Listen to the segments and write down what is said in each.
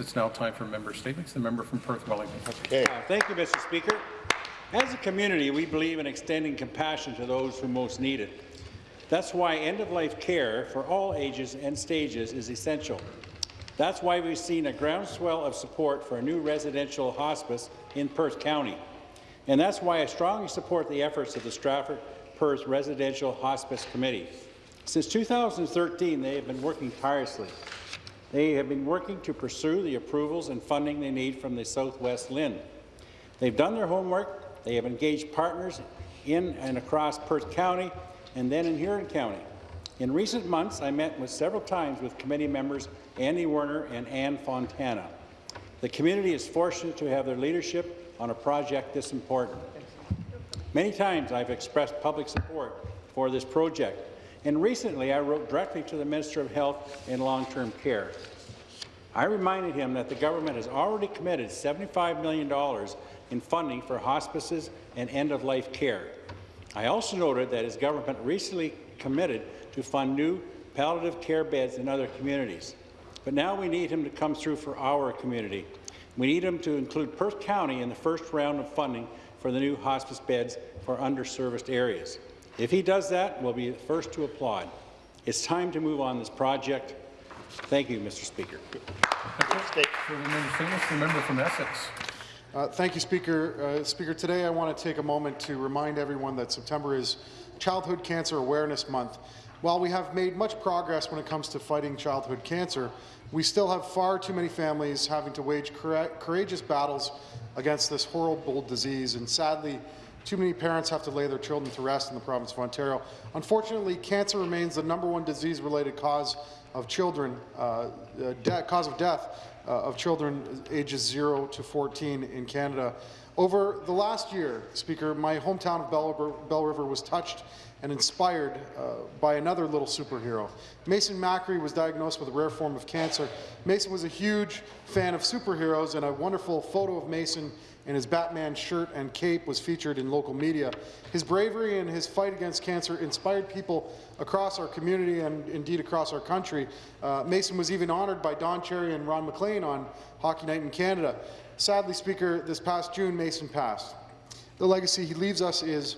It's now time for member statements. The member from Perth Wellington. Okay. Uh, Thank you, Mr. Speaker. As a community, we believe in extending compassion to those who most need it. That's why end-of-life care for all ages and stages is essential. That's why we've seen a groundswell of support for a new residential hospice in Perth County. And that's why I strongly support the efforts of the Stratford Perth Residential Hospice Committee. Since 2013, they have been working tirelessly. They have been working to pursue the approvals and funding they need from the Southwest LHIN. They've done their homework, they have engaged partners in and across Perth County and then in Huron County. In recent months, I met with several times with committee members Andy Werner and Ann Fontana. The community is fortunate to have their leadership on a project this important. Many times I've expressed public support for this project, and recently I wrote directly to the Minister of Health and Long-Term Care. I reminded him that the government has already committed $75 million in funding for hospices and end-of-life care. I also noted that his government recently committed to fund new palliative care beds in other communities. But now we need him to come through for our community. We need him to include Perth County in the first round of funding for the new hospice beds for underserviced areas. If he does that, we'll be the first to applaud. It's time to move on this project. Thank you, Mr. Speaker. For the member member from Essex. Uh, Thank you, Speaker. Uh, Speaker, today I want to take a moment to remind everyone that September is Childhood Cancer Awareness Month. While we have made much progress when it comes to fighting childhood cancer, we still have far too many families having to wage courageous battles against this horrible disease, and sadly, too many parents have to lay their children to rest in the province of Ontario. Unfortunately, cancer remains the number one disease-related cause of children, uh, uh, cause of death uh, of children ages 0 to 14 in Canada. Over the last year, Speaker, my hometown of Belle River, Belle River was touched and inspired uh, by another little superhero. Mason Macri was diagnosed with a rare form of cancer. Mason was a huge fan of superheroes, and a wonderful photo of Mason in his Batman shirt and cape was featured in local media. His bravery and his fight against cancer inspired people across our community and indeed across our country. Uh, Mason was even honoured by Don Cherry and Ron MacLean on Hockey Night in Canada. Sadly, Speaker, this past June, Mason passed. The legacy he leaves us is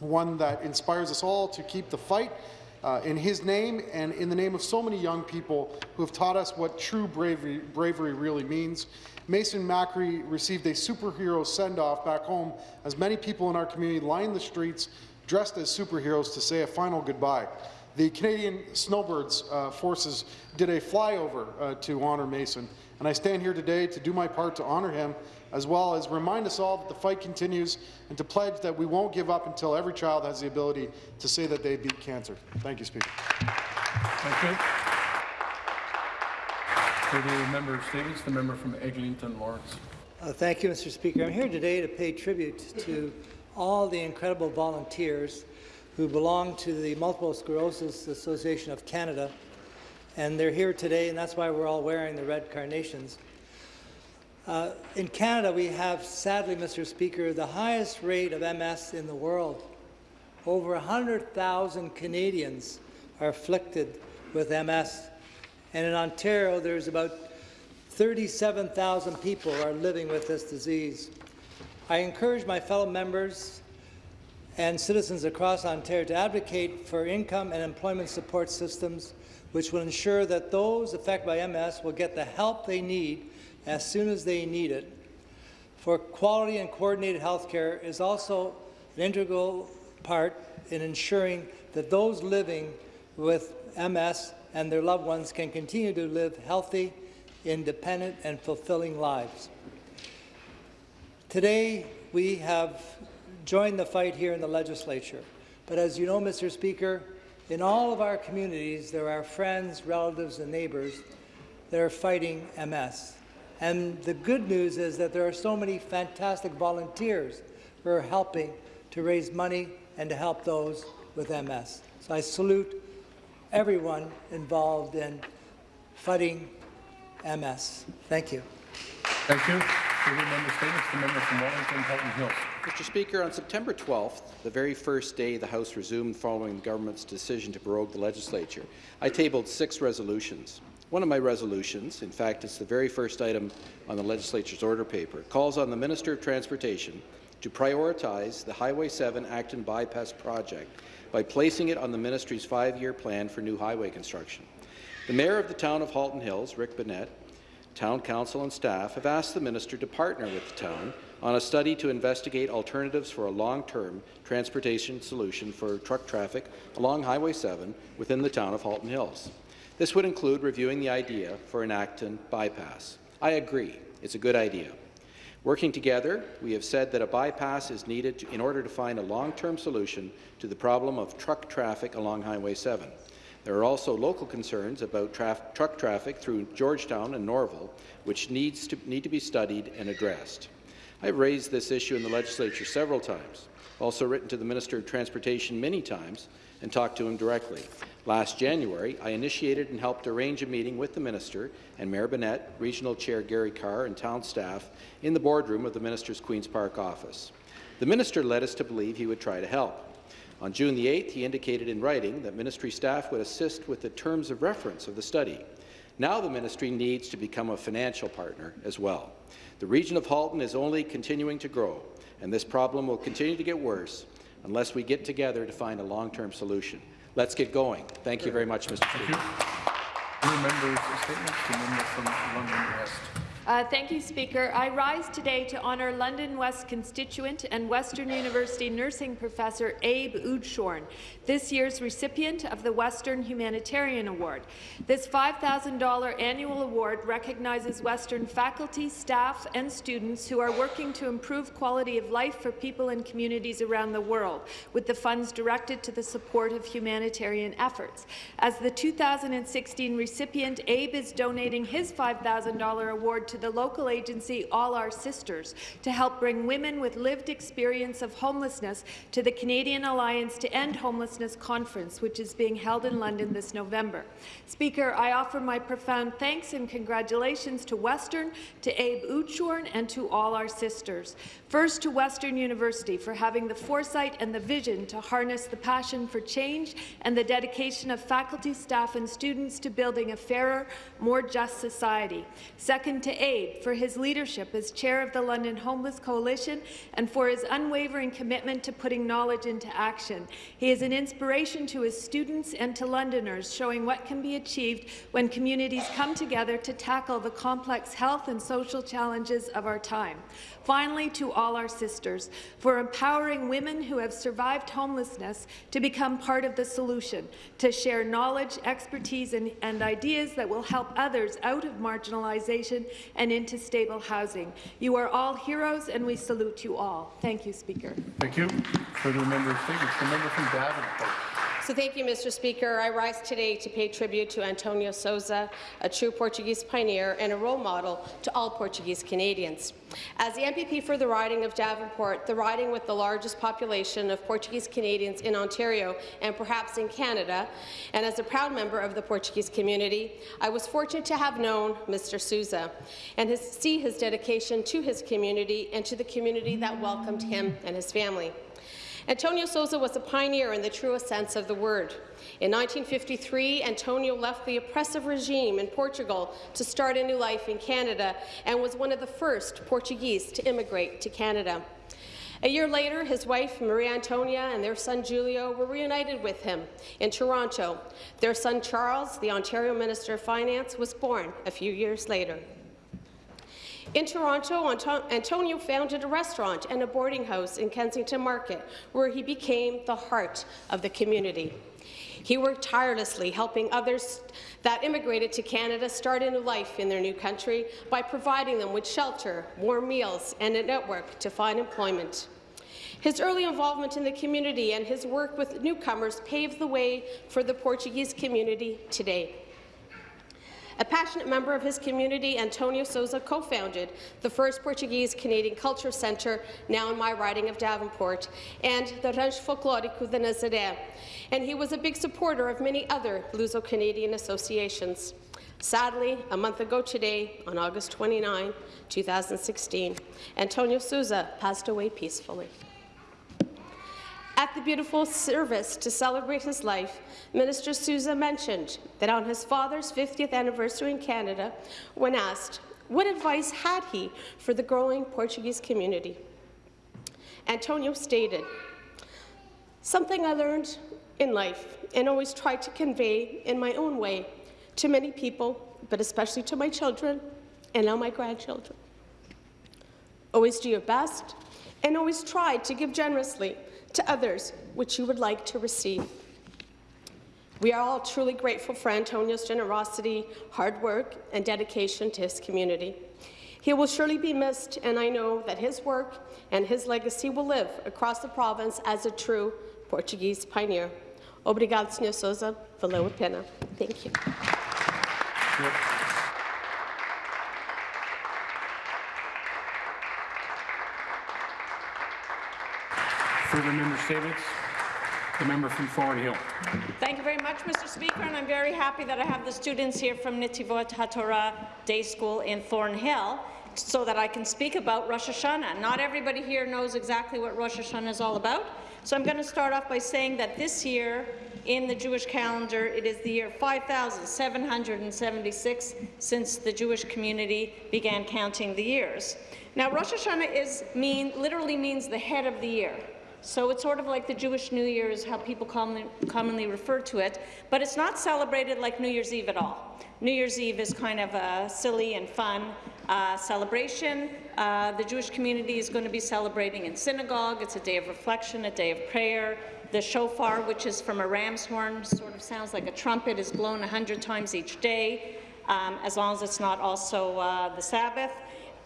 one that inspires us all to keep the fight uh, in his name and in the name of so many young people who have taught us what true bravery, bravery really means. Mason Macri received a superhero send-off back home as many people in our community lined the streets dressed as superheroes to say a final goodbye. The Canadian Snowbirds uh, forces did a flyover uh, to honour Mason, and I stand here today to do my part to honour him, as well as remind us all that the fight continues and to pledge that we won't give up until every child has the ability to say that they beat cancer. Thank you, Speaker. Thank you. For the member of statements, the member from Eglinton Lawrence. Uh, Thank you, Mr. Speaker. I'm here today to pay tribute to all the incredible volunteers who belong to the Multiple Sclerosis Association of Canada, and they're here today, and that's why we're all wearing the red carnations. Uh, in Canada, we have, sadly, Mr. Speaker, the highest rate of MS in the world. Over 100,000 Canadians are afflicted with MS, and in Ontario, there's about 37,000 people are living with this disease. I encourage my fellow members and citizens across Ontario to advocate for income and employment support systems which will ensure that those affected by MS will get the help they need as soon as they need it. For quality and coordinated health care is also an integral part in ensuring that those living with MS and their loved ones can continue to live healthy, independent and fulfilling lives. Today, we have joined the fight here in the legislature. But as you know, Mr. Speaker, in all of our communities, there are friends, relatives and neighbours that are fighting MS. And the good news is that there are so many fantastic volunteers who are helping to raise money and to help those with MS. So I salute everyone involved in fighting MS. Thank you. Thank you. Member the member from Wellington, Hills. Mr. Speaker, on September 12th, the very first day the House resumed following the government's decision to prorogue the legislature, I tabled six resolutions. One of my resolutions, in fact, it's the very first item on the legislature's order paper, calls on the Minister of Transportation to prioritize the Highway 7 Acton Bypass project by placing it on the ministry's five-year plan for new highway construction. The Mayor of the town of Halton Hills, Rick Bennett, Town Council and staff have asked the minister to partner with the town on a study to investigate alternatives for a long-term transportation solution for truck traffic along Highway 7 within the town of Halton Hills. This would include reviewing the idea for an Acton bypass. I agree, it's a good idea. Working together, we have said that a bypass is needed to, in order to find a long-term solution to the problem of truck traffic along Highway 7. There are also local concerns about traf truck traffic through Georgetown and Norval, which needs to, need to be studied and addressed. I have raised this issue in the legislature several times, also written to the Minister of Transportation many times, and talked to him directly. Last January, I initiated and helped arrange a meeting with the Minister and Mayor Bennett, Regional Chair Gary Carr, and town staff in the boardroom of the Minister's Queen's Park office. The Minister led us to believe he would try to help. On June the 8th, he indicated in writing that ministry staff would assist with the terms of reference of the study. Now the ministry needs to become a financial partner as well. The region of Halton is only continuing to grow, and this problem will continue to get worse unless we get together to find a long-term solution. Let's get going. Thank you very much, Mr. Speaker. Uh, thank you, Speaker. I rise today to honour London West constituent and Western University nursing professor Abe Oudshorn, this year's recipient of the Western Humanitarian Award. This $5,000 annual award recognizes Western faculty, staff and students who are working to improve quality of life for people and communities around the world, with the funds directed to the support of humanitarian efforts. As the 2016 recipient, Abe is donating his $5,000 award to the local agency All Our Sisters to help bring women with lived experience of homelessness to the Canadian Alliance to End Homelessness Conference, which is being held in London this November. Speaker, I offer my profound thanks and congratulations to Western, to Abe Oudshorn, and to All Our Sisters. First, to Western University for having the foresight and the vision to harness the passion for change and the dedication of faculty, staff, and students to building a fairer, more just society. Second, to For his leadership as chair of the London Homeless Coalition and for his unwavering commitment to putting knowledge into action. He is an inspiration to his students and to Londoners, showing what can be achieved when communities come together to tackle the complex health and social challenges of our time. Finally, to all our sisters, for empowering women who have survived homelessness to become part of the solution, to share knowledge, expertise, and, and ideas that will help others out of marginalization and into stable housing. You are all heroes, and we salute you all. Thank you, Speaker. Thank you. Further member statements, the member from Davenport. So thank you, Mr. Speaker. I rise today to pay tribute to Antonio Sousa, a true Portuguese pioneer and a role model to all Portuguese Canadians. As the MPP for the riding of Davenport, the riding with the largest population of Portuguese Canadians in Ontario and perhaps in Canada, and as a proud member of the Portuguese community, I was fortunate to have known Mr. Sousa and his, see his dedication to his community and to the community that welcomed him and his family. Antonio Sousa was a pioneer in the truest sense of the word. In 1953, Antonio left the oppressive regime in Portugal to start a new life in Canada and was one of the first Portuguese to immigrate to Canada. A year later, his wife, Maria Antonia, and their son, Julio, were reunited with him in Toronto. Their son, Charles, the Ontario Minister of Finance, was born a few years later. In Toronto, Antonio founded a restaurant and a boarding house in Kensington Market, where he became the heart of the community. He worked tirelessly, helping others that immigrated to Canada start a new life in their new country by providing them with shelter, warm meals, and a network to find employment. His early involvement in the community and his work with newcomers paved the way for the Portuguese community today. A passionate member of his community, Antonio Sousa co-founded the first Portuguese-Canadian Culture Centre, now in my riding of Davenport, and the Rancho Folclórico de Nazaré, and he was a big supporter of many other Luso-Canadian associations. Sadly, a month ago today, on August 29, 2016, Antonio Sousa passed away peacefully. At the beautiful service to celebrate his life, Minister Sousa mentioned that on his father's 50th anniversary in Canada, when asked what advice had he for the growing Portuguese community, Antonio stated, Something I learned in life and always tried to convey in my own way to many people, but especially to my children and now my grandchildren. Always do your best and always try to give generously to others which you would like to receive. We are all truly grateful for Antonio's generosity, hard work, and dedication to his community. He will surely be missed, and I know that his work and his legacy will live across the province as a true Portuguese pioneer. Obrigado, Sr. Sousa. Valeu a pena. Thank you. Further member statements? The member from Thornhill. Thank you very much, Mr. Speaker, and I'm very happy that I have the students here from Netivot HaTorah Day School in Thornhill so that I can speak about Rosh Hashanah. Not everybody here knows exactly what Rosh Hashanah is all about, so I'm going to start off by saying that this year in the Jewish calendar, it is the year 5,776 since the Jewish community began counting the years. Now, Rosh Hashanah is mean, literally means the head of the year. So it's sort of like the Jewish New Year is how people commonly, commonly refer to it, but it's not celebrated like New Year's Eve at all. New Year's Eve is kind of a silly and fun uh, celebration. Uh, the Jewish community is going to be celebrating in synagogue. It's a day of reflection, a day of prayer. The shofar, which is from a ram's horn, sort of sounds like a trumpet, is blown 100 times each day, um, as long as it's not also uh, the Sabbath.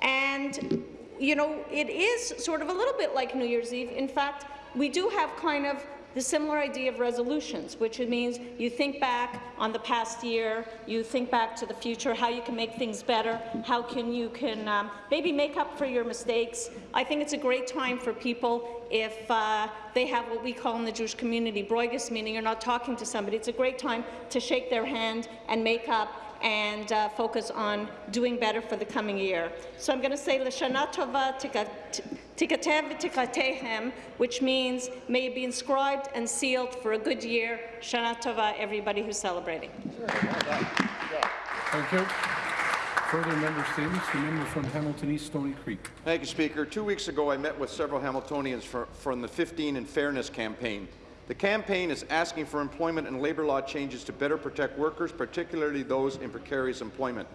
And you know, it is sort of a little bit like New Year's Eve. In fact, we do have kind of the similar idea of resolutions, which it means you think back on the past year, you think back to the future, how you can make things better, how can you can um, maybe make up for your mistakes. I think it's a great time for people if uh, they have what we call in the Jewish community broigus, meaning you're not talking to somebody. It's a great time to shake their hand and make up and uh, focus on doing better for the coming year. So I'm going to say L'Shana Tova Tikatev Tikatehem, which means may it be inscribed and sealed for a good year. Shana Tova, everybody who's celebrating. Thank you. Further member statements, the member from Hamilton East Stoney Creek. Thank you, Speaker. Two weeks ago, I met with several Hamiltonians for, from the 15 and Fairness campaign. The campaign is asking for employment and labour law changes to better protect workers, particularly those in precarious employment.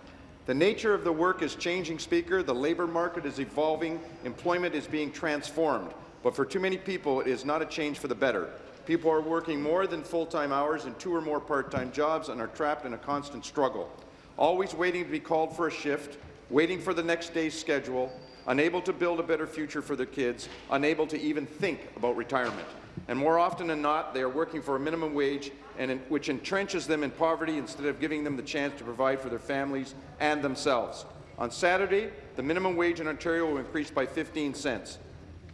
The nature of the work is changing, Speaker. The labour market is evolving. Employment is being transformed. But for too many people, it is not a change for the better. People are working more than full-time hours in two or more part-time jobs and are trapped in a constant struggle, always waiting to be called for a shift, waiting for the next day's schedule, unable to build a better future for their kids, unable to even think about retirement. And more often than not, they are working for a minimum wage, and in, which entrenches them in poverty instead of giving them the chance to provide for their families and themselves. On Saturday, the minimum wage in Ontario will increase by 15 cents.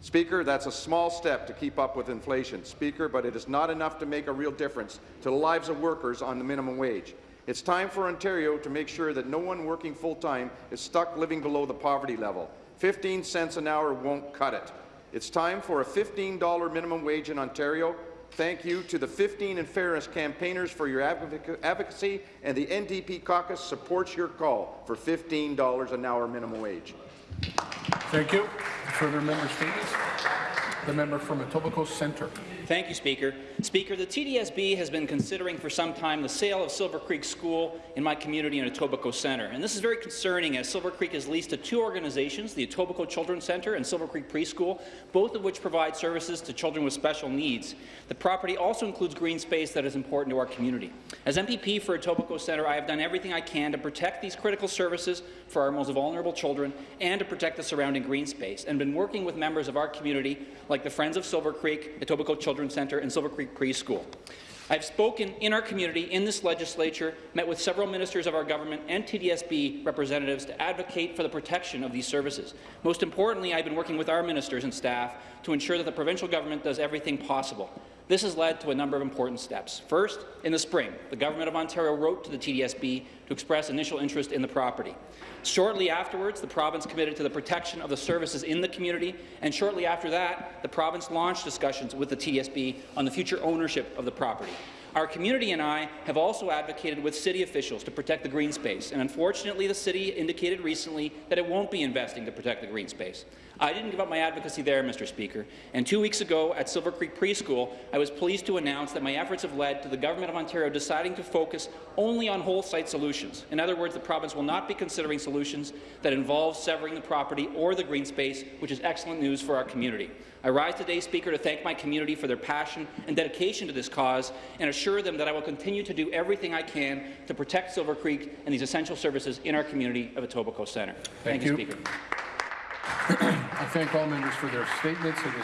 Speaker, that's a small step to keep up with inflation. Speaker, but it is not enough to make a real difference to the lives of workers on the minimum wage. It's time for Ontario to make sure that no one working full-time is stuck living below the poverty level. 15 cents an hour won't cut it. It's time for a $15 minimum wage in Ontario. Thank you to the 15 and Fairness campaigners for your advocacy, and the NDP caucus supports your call for $15 an hour minimum wage. Thank you. Further member statements? The member from Etobicoke Centre. Thank you, Speaker. Speaker, the TDSB has been considering for some time the sale of Silver Creek School in my community in Etobicoke Centre. And this is very concerning as Silver Creek is leased to two organizations, the Etobicoke Children's Centre and Silver Creek Preschool, both of which provide services to children with special needs. The property also includes green space that is important to our community. As MPP for Etobicoke Centre, I have done everything I can to protect these critical services for our most vulnerable children and to protect the surrounding green space, and been working with members of our community the Friends of Silver Creek, Etobicoke Children's Centre and Silver Creek Preschool. I've spoken in our community, in this legislature, met with several ministers of our government and TDSB representatives to advocate for the protection of these services. Most importantly, I've been working with our ministers and staff to ensure that the provincial government does everything possible. This has led to a number of important steps. First, in the spring, the Government of Ontario wrote to the TDSB to express initial interest in the property. Shortly afterwards, the province committed to the protection of the services in the community, and shortly after that, the province launched discussions with the TDSB on the future ownership of the property. Our community and I have also advocated with city officials to protect the green space, and unfortunately the city indicated recently that it won't be investing to protect the green space. I didn't give up my advocacy there, Mr. Speaker, and two weeks ago at Silver Creek Preschool, I was pleased to announce that my efforts have led to the Government of Ontario deciding to focus only on whole site solutions. In other words, the province will not be considering solutions that involve severing the property or the green space, which is excellent news for our community. I rise today, Speaker, to thank my community for their passion and dedication to this cause and assure them that I will continue to do everything I can to protect Silver Creek and these essential services in our community of Etobicoke Centre. Thank you, you. Speaker. I thank all members for their statements.